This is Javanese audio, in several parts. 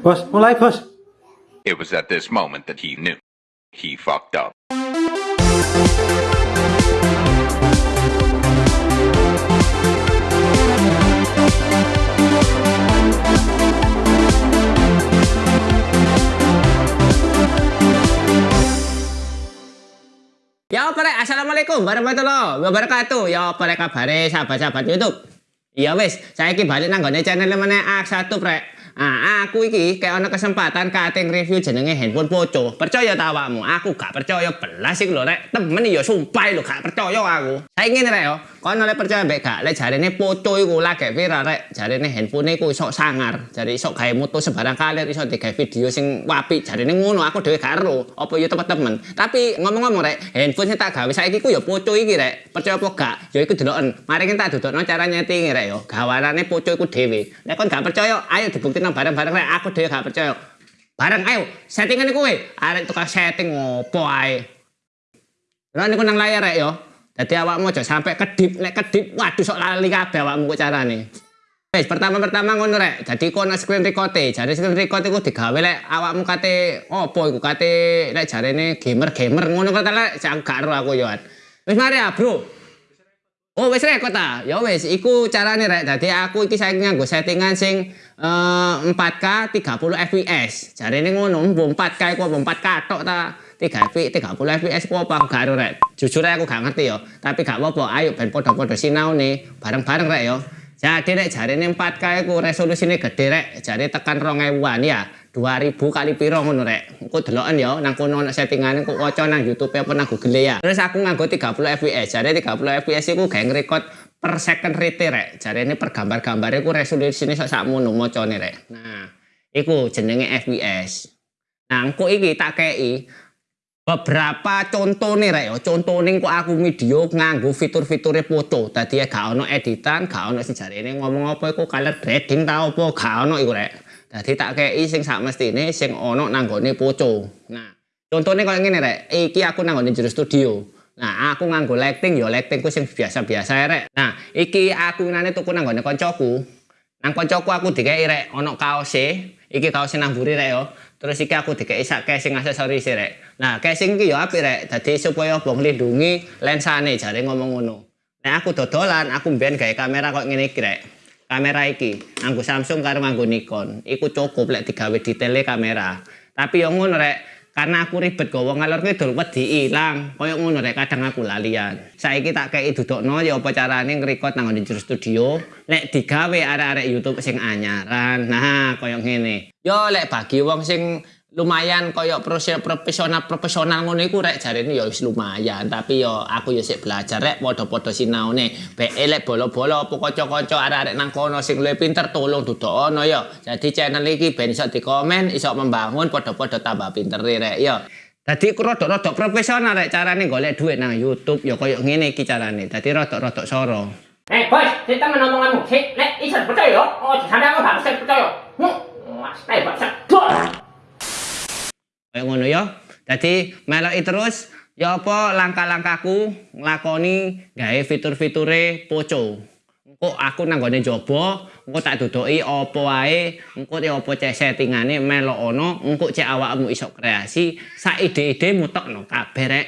Bos, mulai bos. It was at this moment that he knew. He fucked up. Ya apa rek? Assalamualaikum warahmatullahi wabarakatuh. Ya apa rek kabare sahabat-sahabat YouTube? Ya wis, saiki balik nang gone channel meneh A1 prek. Ah, aku iki kayak ana kesempatan kate review jenenge handphone poco. Percaya ta awakmu? Aku gak percaya belas iki lho rek. Temen ya sumpah lho gak percaya aku. Saiki ngene rek yo. Kono lek percaya mbek gak lek jarene poco iku lagi viral rek. Jarene handphone iku iso sangar. Jare iso gawe moto sebarang kali iso digawe video sing wapi. Jarene ngono aku dhewe gak ero. Apa ya temen-temen. Tapi ngomong-ngomong rek, handphone sing tak gawe saiki ku ya poco iki rek. Percaya apa gak? Ya iku deloken. Mari kita dudukno cara nyeting rek yo. Gawanane poco iku dhewe. Lek kon gak percaya, ayo dibuktikan bareng-bareng rek aku dhewe gak percaya. Bareng ayo settingan kowe. Arek tukang setting opo ae. Lah niku nang layar rek yo. Dadi awakmu aja sampe kedip, lek kedip waduh sok lali kabeh awakmu kok carane. Wes pertama-pertama ngono rek. Dadi kono screen record e. Jare screen record iku digawe lek awakmu kate opo iku kate lek jarene gamer-gamer ngono kok lek gak ero aku yo. Wis mari ya, Bro. Oh wis rekod ta? Ya wis iku carane rek. Dadi aku iki saiki nganggo settingan sing uh, 4K 30 fps. Jarene ngono, mbok 4K iku 4K tok ta? 3 fps 30 fps ku apa gak ero rek. Jujur aku gak ngerti yo. Tapi gak apa-apa, ayo ben padha-padha sinaune bareng-bareng rek yo. Jadi rek jarene 4K iku resolusine gede rek. Jare tekan 2000-an ya. 2000 kali piro ngono rek. Engko deloken ya nang kono ana settingane kok waca nang YouTube apa nang Google ya. Terus aku nganggo 30 fps. Jare 30 fps iku gawe ngrekod per second rate rek. Jare ini per gambar-gambar iku resolusine sak sakmono macane rek. Nah, iku jenenge fps. Nah, engko iki tak kei beberapa contoh nih rek contoh nih kok aku video nganggo fitur-fiturnya foto tadi ya gak ono editan gak ono sejarah ini ngomong apa itu color grading tau apa gak ono iku rek Dadi tak kei sing sak mestine sing ana nanggone poco. Nah, contone koyo ngene rek, iki aku nanggone jero studio. Nah, aku nganggo lighting ya lightingku sing biasa-biasa rek. Nah, iki aku nane tuku nanggone kancaku. Nang kancaku aku dikei rek ana kaose, iki kaose nang mburi rek yo. Terus iki aku dikei sak casing aksesoris rek. Nah, casing iki ya apik rek. Dadi supaya bong lindungi lensane jare ngomong ngono. Nah, aku dodolan, aku mbiyen gawe kamera kok ngene iki rek. Kamera iki nganggo Samsung karo nganggo Nikon. Iku cukup lek digawe detaile kamera. Tapi yo ngono rek. Karena aku ribet gawa ngalor kidul wedi ilang. Koyo ngono rek kadang aku lalian. Saiki tak kei dudukno ya apa carane ngrekod nang di studio. Lek digawe arek-arek YouTube sing anyaran. Nah koyo ngene. Yo lek bagi wong sing lumayan koyo profesional profesional ngono iku rek jarene ya wis lumayan tapi yo aku yo sik belajar rek padha-padha sinaune be elek bolo-bolo kanca-kanca arek-arek nang kono sing luwih pinter tolong dudono yo jadi channel iki ben iso dikomen iso membangun padha-padha tambah pinter rek yo Dadi rodok-rodok profesional rek carane golek duit nang YouTube ya koyo ngene iki carane. Dadi rodok-rodok soro. Eh, bos, kita ngomong-ngomong, sik, lek iso percaya yo. Oh, sampe aku gak percaya. Hm, mas, eh, bos, Kayak ngono ya. Jadi meloki terus ya apa langkah-langkahku nglakoni gawe fitur-fiture poco. Engko aku nang gone engko tak duduki apa wae, engko ya apa cek settingane melok ono, engko cek awakmu iso kreasi, sak ide-ide mutokno kabeh rek.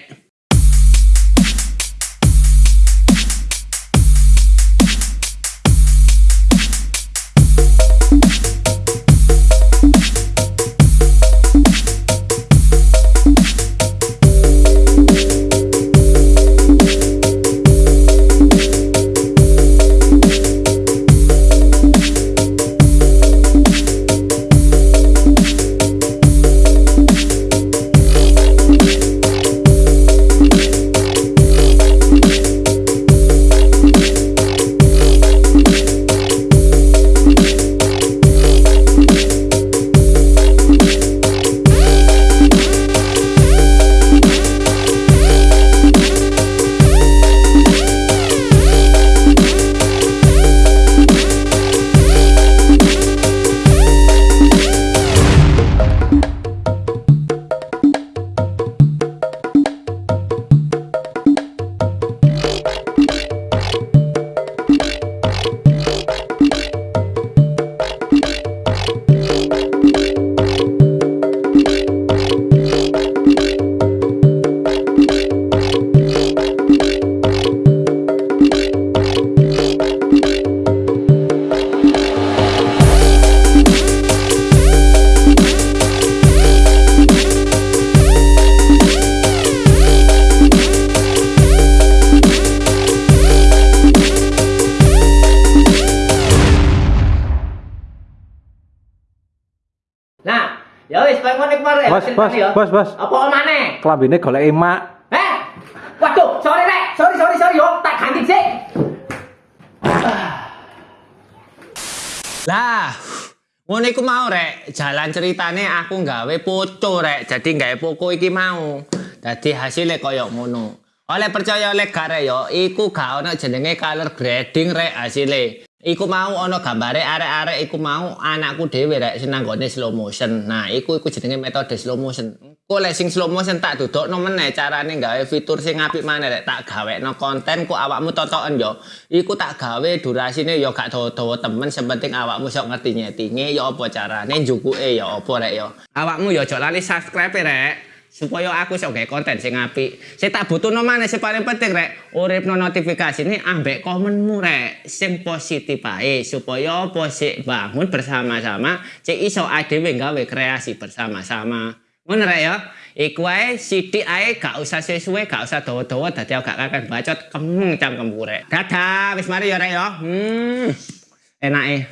Ya wis, ngono iku rek. Bos, bos, ya. bos, bos. Apa maneh? Kelambine golek emak. Eh? Waduh, sorry rek. Sorry, sorry, sorry yo. Tak ganti sik. Lah, ngono iku mau rek, jalan ceritane aku nggawe foto rek, jadi nggawe poko iki mau. Dadi hasilnya koyo ngono. Oleh percaya oleh gak rek yo, iku gak ono jenenge color grading rek hasilnya. Iku mau ono gambare arek-arek iku mau anakku dhewe rek senang gone slow motion. Nah, iku iku jenenge metode slow motion. Engko lek sing slow motion tak dudukno meneh carane gawe fitur sing apik maneh rek tak gawekno konten ku awakmu totoken yo. Iku tak gawe durasine yo gak dawa-dawa temen sepenting awakmu sok ngerti nyetinge yo apa carane njukuke yo apa rek yo. Awakmu yo ojo lali subscribe rek. Supaya aku sok gawe konten sing apik. Sing tak butuhno maneh sing paling penting rek, uripno notifikasi ini ambek komenmu rek sing positif ae supaya apa sik bangun bersama-sama cek iso adewe gawe kreasi bersama-sama. Ngono rek ya. Iku ae sithik ae gak usah sesuai, gak usah dawa-dawa dadi aku gak akan bacot kemeng cangkemku rek. Dadah, wis mari ya rek ya. Hmm. Enake.